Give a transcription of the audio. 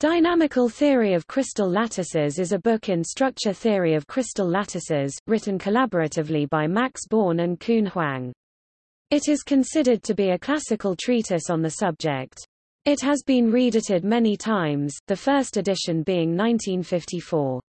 Dynamical Theory of Crystal Lattices is a book in structure theory of crystal lattices, written collaboratively by Max Born and Kun Huang. It is considered to be a classical treatise on the subject. It has been reedited many times, the first edition being 1954.